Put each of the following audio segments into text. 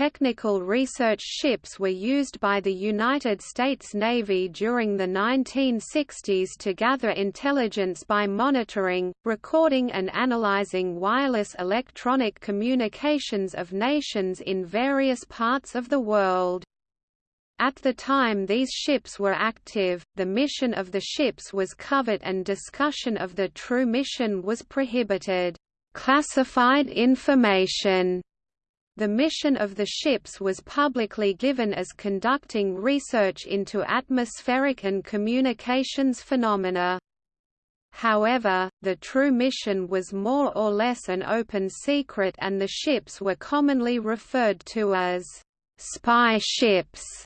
technical research ships were used by the United States Navy during the 1960s to gather intelligence by monitoring, recording and analyzing wireless electronic communications of nations in various parts of the world. At the time these ships were active, the mission of the ships was covered and discussion of the true mission was prohibited. Classified information the mission of the ships was publicly given as conducting research into atmospheric and communications phenomena. However, the true mission was more or less an open secret and the ships were commonly referred to as spy ships.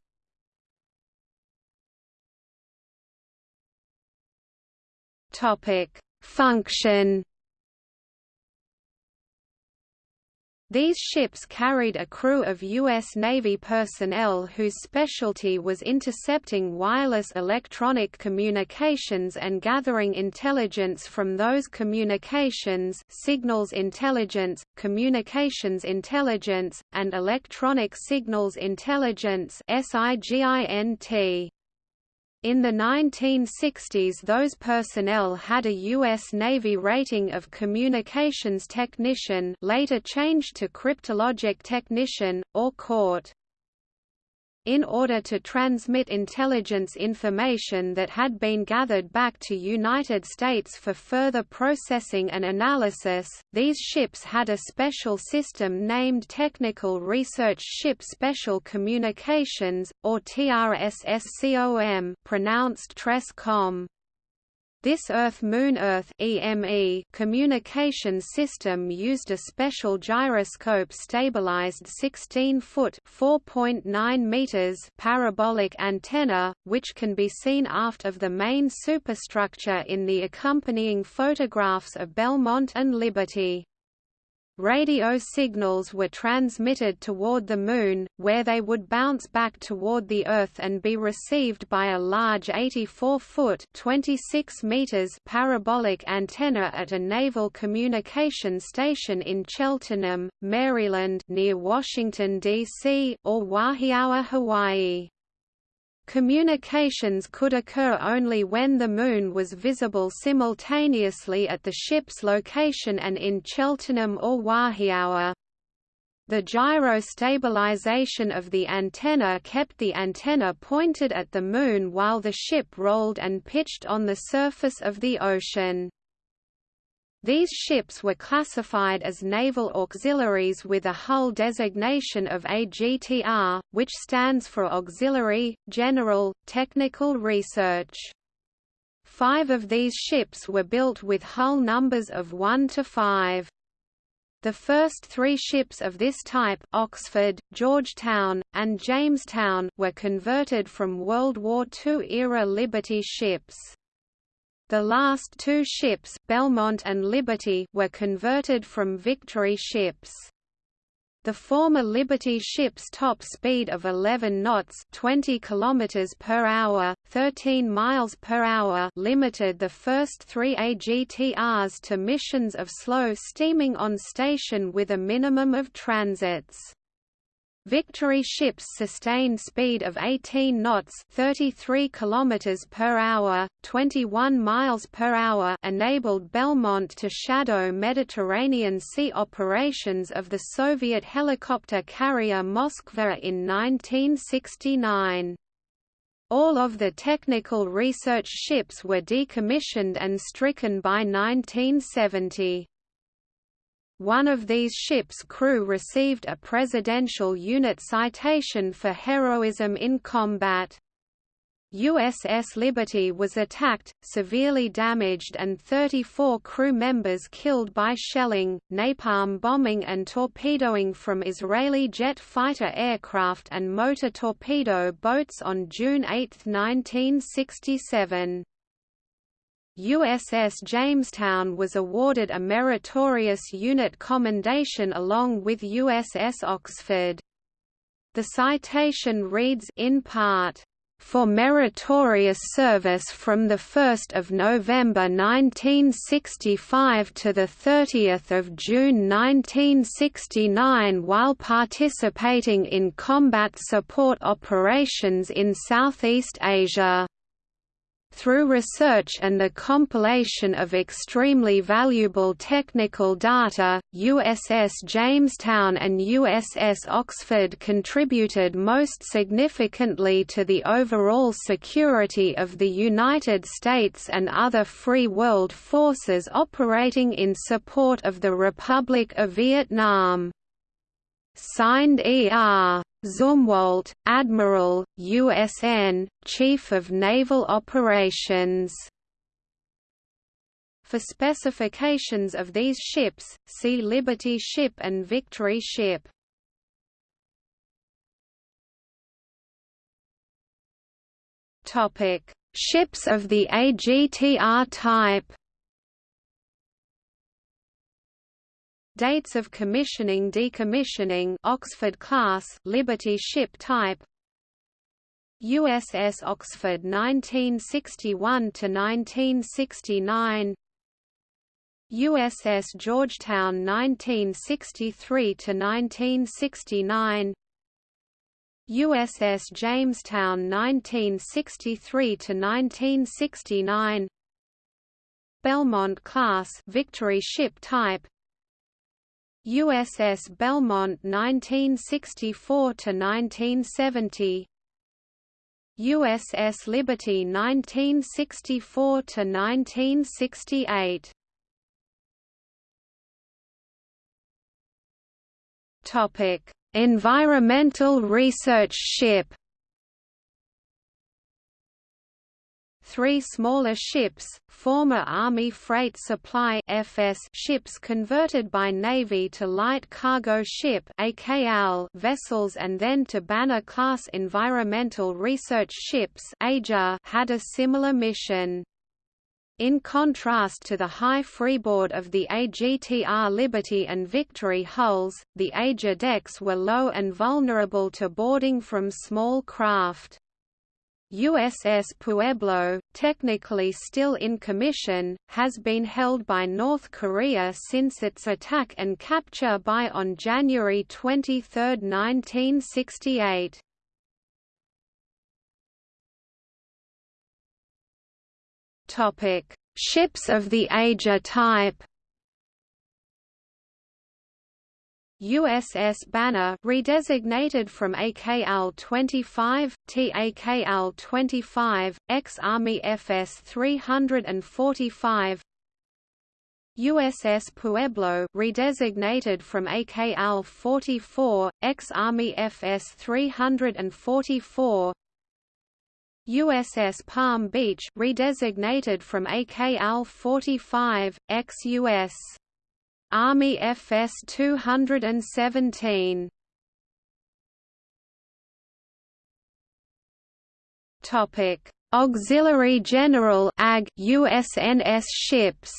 Topic: Function. These ships carried a crew of U.S. Navy personnel whose specialty was intercepting wireless electronic communications and gathering intelligence from those communications signals intelligence, communications intelligence, and electronic signals intelligence SIGINT. In the 1960s those personnel had a U.S. Navy rating of Communications Technician later changed to Cryptologic Technician, or CORT in order to transmit intelligence information that had been gathered back to United States for further processing and analysis, these ships had a special system named Technical Research Ship Special Communications, or TRSSCOM pronounced TRESCOM. This Earth-Moon-Earth (EME) communication system used a special gyroscope-stabilized 16-foot (4.9 meters) parabolic antenna, which can be seen aft of the main superstructure in the accompanying photographs of Belmont and Liberty. Radio signals were transmitted toward the Moon, where they would bounce back toward the Earth and be received by a large 84-foot parabolic antenna at a naval communication station in Cheltenham, Maryland near Washington, D.C., or Wahiawa, Hawaii. Communications could occur only when the Moon was visible simultaneously at the ship's location and in Cheltenham or Wahiawa. The gyro stabilization of the antenna kept the antenna pointed at the Moon while the ship rolled and pitched on the surface of the ocean. These ships were classified as naval auxiliaries with a hull designation of AGTR, which stands for Auxiliary, General, Technical Research. Five of these ships were built with hull numbers of 1 to 5. The first three ships of this type Oxford, Georgetown, and Jamestown were converted from World War II-era Liberty ships. The last two ships, Belmont and Liberty, were converted from Victory ships. The former Liberty ship's top speed of 11 knots 20 km per hour, 13 miles per hour limited the first three AGTRs to missions of slow steaming on station with a minimum of transits. Victory ships sustained speed of 18 knots, 33 kilometers per hour, 21 miles per hour, enabled Belmont to shadow Mediterranean Sea operations of the Soviet helicopter carrier Moskva in 1969. All of the technical research ships were decommissioned and stricken by 1970. One of these ships' crew received a Presidential Unit Citation for heroism in combat. USS Liberty was attacked, severely damaged and 34 crew members killed by shelling, napalm bombing and torpedoing from Israeli jet fighter aircraft and motor torpedo boats on June 8, 1967. USS Jamestown was awarded a meritorious unit commendation along with USS Oxford. The citation reads in part, for meritorious service from 1 November 1965 to 30 June 1969 while participating in combat support operations in Southeast Asia. Through research and the compilation of extremely valuable technical data, USS Jamestown and USS Oxford contributed most significantly to the overall security of the United States and other free world forces operating in support of the Republic of Vietnam. Signed E.R. Zumwalt, Admiral, USN, Chief of Naval Operations. For specifications of these ships, see Liberty ship and Victory ship. Topic: Ships of the AGTR type. Dates of commissioning decommissioning Oxford class Liberty ship type. USS Oxford 1961 to 1969 USS Georgetown 1963 to 1969 USS Jamestown 1963 to 1969 Belmont class Victory ship type USS Belmont 1964 to 1970 USS Liberty 1964 to 1968 Topic Environmental Research Ship Three smaller ships, former Army Freight Supply (FS) ships converted by Navy to light cargo ship vessels and then to Banner-class environmental research ships had a similar mission. In contrast to the high freeboard of the AGTR Liberty and Victory hulls, the AGER decks were low and vulnerable to boarding from small craft. USS Pueblo, technically still in commission, has been held by North Korea since its attack and capture by on January 23, 1968. Ships of the AGER type USS Banner redesignated from AKL-25, TAKL-25, ex-Army FS 345 USS Pueblo redesignated from AKL-44, ex-Army FS 344 USS Palm Beach redesignated from AKL-45, ex-US Army FS 217 Topic. Auxiliary General AG USNS ships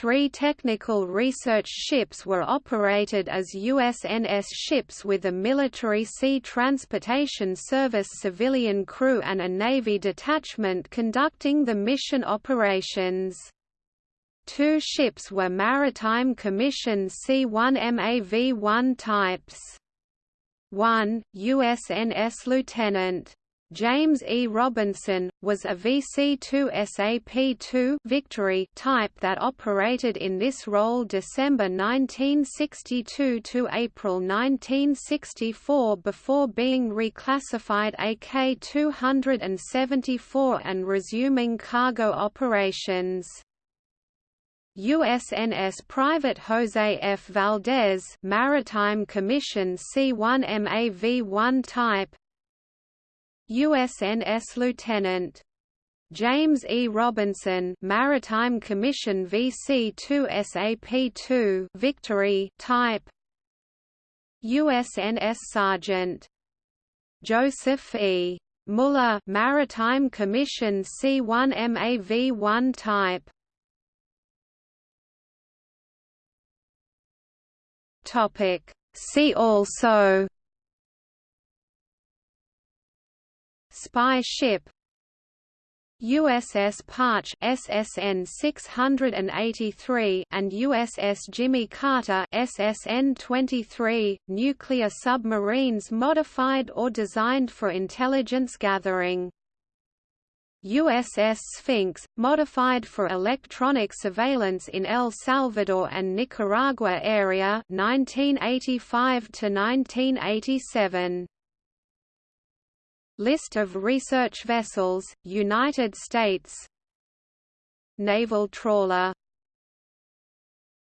Three technical research ships were operated as USNS ships with a military sea transportation service civilian crew and a Navy detachment conducting the mission operations. Two ships were Maritime Commission C-1 MAV-1 types. 1, USNS Lieutenant James E. Robinson, was a VC-2 SAP-2 Victory type that operated in this role December 1962 to April 1964 before being reclassified AK-274 and resuming cargo operations. USNS Private Jose F. Valdez Maritime Commission C-1 MAV-1 type USNS Lieutenant James E. Robinson, Maritime Commission VC-2 SAP-2 Victory type USNS Sergeant Joseph E. Muller, Maritime Commission C-1 MAV-1 type Topic See also spy ship USS Parche SSN 683 and USS Jimmy Carter SSN 23, nuclear submarines modified or designed for intelligence gathering. USS Sphinx, modified for electronic surveillance in El Salvador and Nicaragua area 1985 to 1987. List of research vessels, United States. Naval trawler